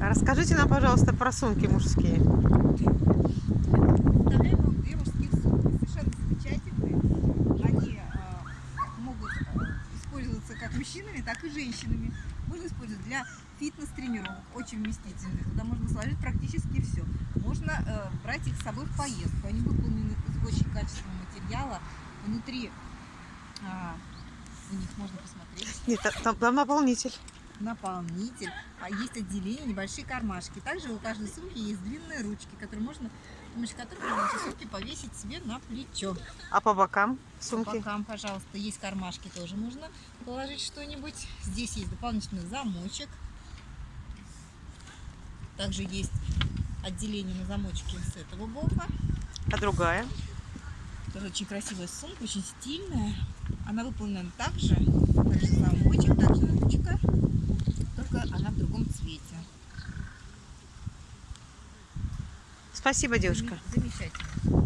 Расскажите нам, пожалуйста, про сумки мужские. Вам две мужские сумки, совершенно замечательные. Они э, могут э, использоваться как мужчинами, так и женщинами. Можно использовать для фитнес-тренировок, очень вместительных. Туда можно сложить практически все. Можно э, брать их с собой в поездку. Они выполнены из очень качественного материала. Внутри а, у них можно посмотреть Нет, та- там, там наполнитель. Наполнитель, а есть отделение, небольшие кармашки. Также у каждой сумки есть длинные ручки, которые можно, с помощью которых можно эти сумки повесить себе на плечо. А по бокам По сумки? бокам, пожалуйста, есть кармашки, тоже можно положить что-нибудь. Здесь есть дополнительный замочек. Также есть отделение на замочке с этого бока. А другая? Тоже очень красивая сумка, очень стильная. Она выполнена также, также замочек, также Спасибо, девушка. Замечательно.